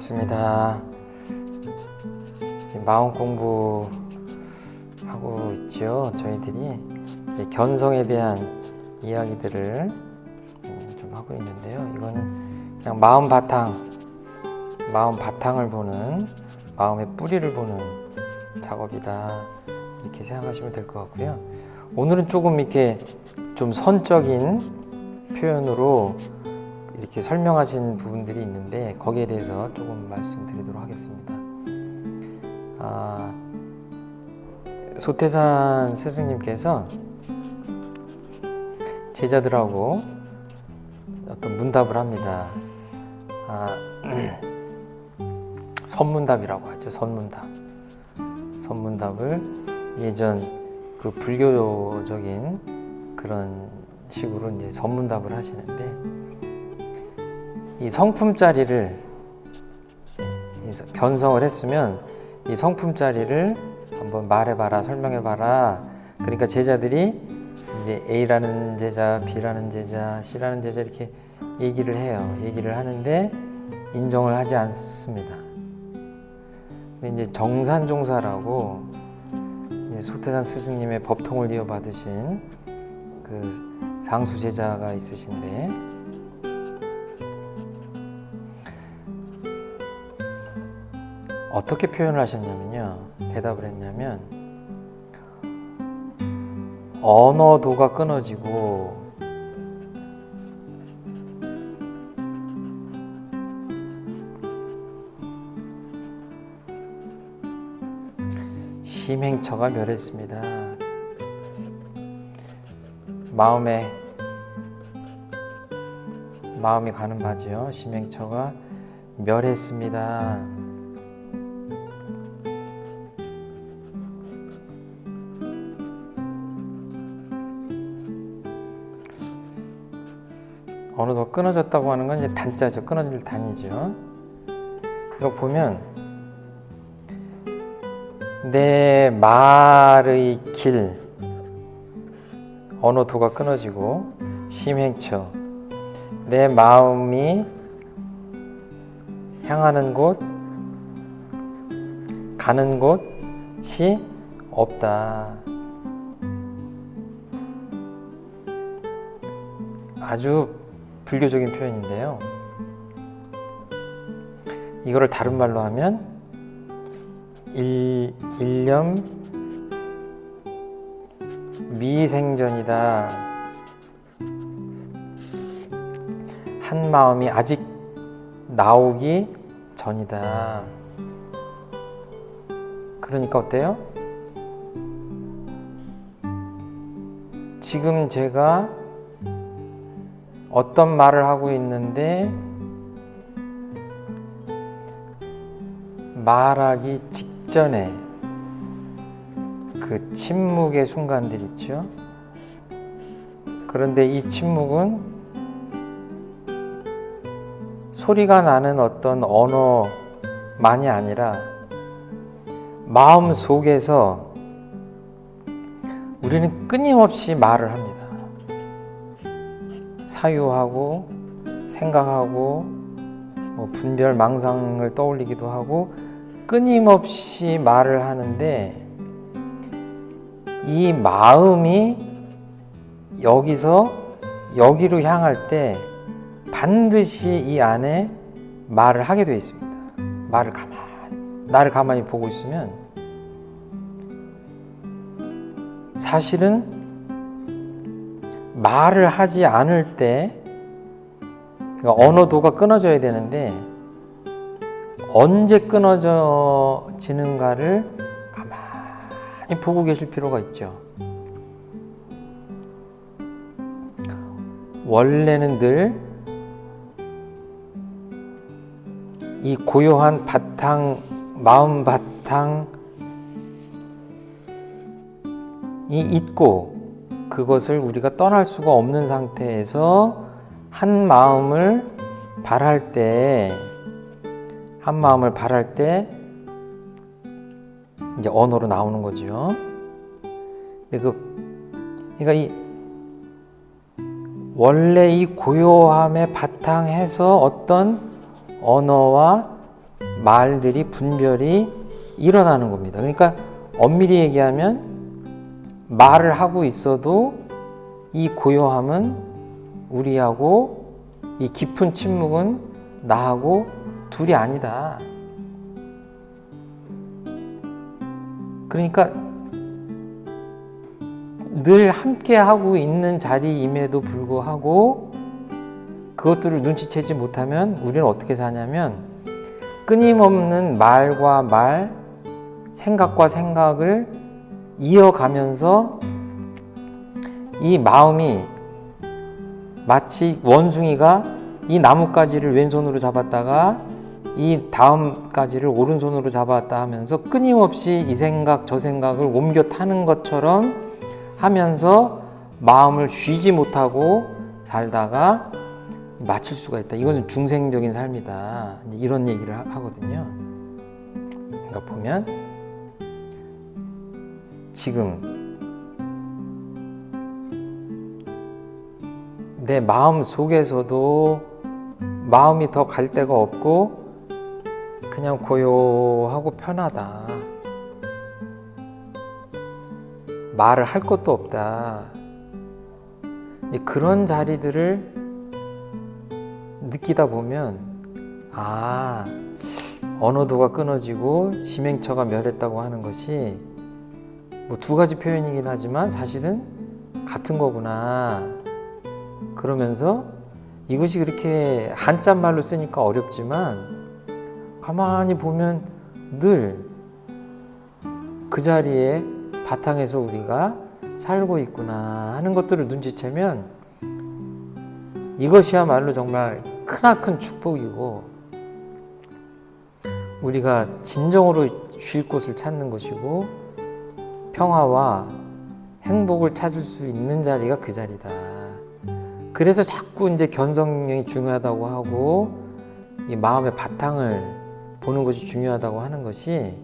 반갑습니다. 마음 공부 하고 있죠. 저희들이 견성에 대한 이야기들을 음, 좀 하고 있는데요. 이건 그냥 마음 바탕, 마음 바탕을 보는 마음의 뿌리를 보는 작업이다 이렇게 생각하시면 될 것 같고요. 오늘은 조금 이렇게 좀 선적인 표현으로 이렇게 설명하신 부분들이 있는데 거기에 대해서 조금 말씀드리도록 하겠습니다. 아, 소태산 스승님께서 제자들하고 어떤 문답을 합니다. 아, 선문답이라고 하죠. 선문답. 선문답을 예전 그 불교적인 그런 식으로 이제 선문답을 하시는데 이 성품짜리를 견성을 했으면 이 성품짜리를 한번 말해봐라 설명해봐라 그러니까 제자들이 이제 A라는 제자, B라는 제자, C라는 제자 이렇게 얘기를 해요. 얘기를 하는데 인정을 하지 않습니다. 이제 정산종사라고 이제 소태산 스승님의 법통을 이어받으신 그 상수 제자가 있으신데 어떻게 표현을 하셨냐면요. 대답을 했냐면 언어도가 끊어지고 심행처가 멸했습니다. 마음에 마음이 가는 바지요. 심행처가 멸했습니다. 어느 더 끊어졌다고 하는 건 이제 단자죠. 끊어질 단이죠. 이거 보면 내 말의 길 어느 도가 끊어지고 심행처 내 마음이 향하는 곳 가는 곳이 없다. 아주 불교적인 표현인데요. 이거를 다른 말로 하면 일, 일념 미생전이다. 한 마음이 아직 나오기 전이다. 그러니까 어때요? 지금 제가 어떤 말을 하고 있는데 말하기 직전에 그 침묵의 순간들 있죠. 그런데 이 침묵은 소리가 나는 어떤 언어만이 아니라 마음 속에서 우리는 끊임없이 말을 합니다. 사유하고 생각하고 뭐 분별 망상을 떠올리기도 하고 끊임없이 말을 하는데 이 마음이 여기서 여기로 향할 때 반드시 이 안에 말을 하게 되어 있습니다. 말을 가만 나를 가만히 보고 있으면 사실은 말을 하지 않을 때 그러니까 언어도가 끊어져야 되는데 언제 끊어지는가를 가만히 보고 계실 필요가 있죠. 원래는 늘 이 고요한 바탕, 마음 바탕이 있고 그것을 우리가 떠날 수가 없는 상태에서 한 마음을 발할 때, 한 마음을 발할 때 이제 언어로 나오는 거죠. 근데 그, 그러니까 이 원래 이 고요함에 바탕해서 어떤 언어와 말들이 분별이 일어나는 겁니다. 그러니까 엄밀히 얘기하면 말을 하고 있어도 이 고요함은 우리하고 이 깊은 침묵은 나하고 둘이 아니다. 그러니까 늘 함께 하고 있는 자리임에도 불구하고 그것들을 눈치채지 못하면 우리는 어떻게 사냐면 끊임없는 말과 말, 생각과 생각을 이어가면서 이 마음이 마치 원숭이가 이 나뭇가지를 왼손으로 잡았다가 이 다음 가지를 오른손으로 잡았다 하면서 끊임없이 이 생각 저 생각을 옮겨 타는 것처럼 하면서 마음을 쉬지 못하고 살다가 맞출 수가 있다. 이것은 중생적인 삶이다. 이런 얘기를 하- 하거든요. 그러니까 보면 지금 내 마음 속에서도 마음이 더 갈 데가 없고 그냥 고요하고 편하다. 말을 할 것도 없다. 그런 자리들을 느끼다 보면 아 언어도가 끊어지고 심행처가 멸했다고 하는 것이 뭐 두 가지 표현이긴 하지만 사실은 같은 거구나. 그러면서 이것이 그렇게 한자 말로 쓰니까 어렵지만 가만히 보면 늘 그 자리에 바탕에서 우리가 살고 있구나 하는 것들을 눈치채면 이것이야말로 정말 크나큰 축복이고 우리가 진정으로 쉴 곳을 찾는 것이고 평화와 행복을 찾을 수 있는 자리가 그 자리다. 그래서 자꾸 이제 견성력이 중요하다고 하고 이 마음의 바탕을 보는 것이 중요하다고 하는 것이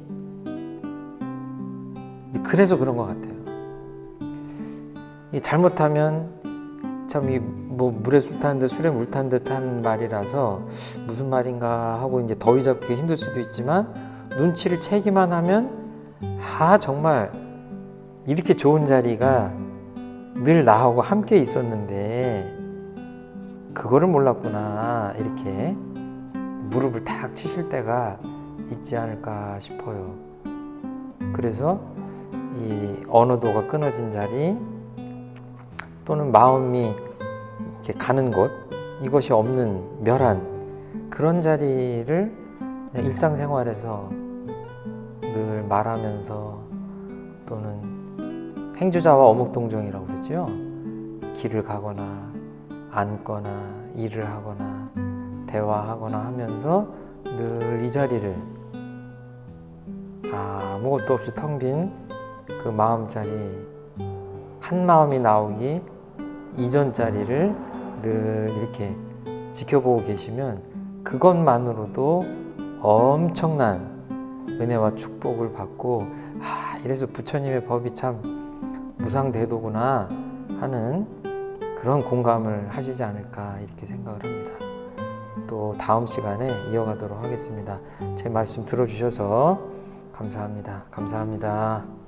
그래서 그런 것 같아요. 이 잘못하면 참 이 뭐 물에 술 타는 듯 술에 물탄 듯한 말이라서 무슨 말인가 하고 이제 더위 잡기 힘들 수도 있지만 눈치를 채기만 하면 아 정말 이렇게 좋은 자리가 늘 나하고 함께 있었는데 그거를 몰랐구나 이렇게 무릎을 탁 치실 때가 있지 않을까 싶어요. 그래서 이 언어도가 끊어진 자리 또는 마음이 이렇게 가는 곳 이것이 없는 멸한 그런 자리를 일상생활에서 늘 말하면서 또는 행주자와 어묵동정이라고 그러죠. 길을 가거나 앉거나 일을 하거나 대화하거나 하면서 늘 이 자리를 아무것도 없이 텅 빈 그 마음 자리 한 마음이 나오기 이전 자리를 늘 이렇게 지켜보고 계시면 그것만으로도 엄청난 은혜와 축복을 받고 아 이래서 부처님의 법이 참 무상대도구나 하는 그런 공감을 하시지 않을까 이렇게 생각을 합니다. 또 다음 시간에 이어가도록 하겠습니다. 제 말씀 들어주셔서 감사합니다. 감사합니다.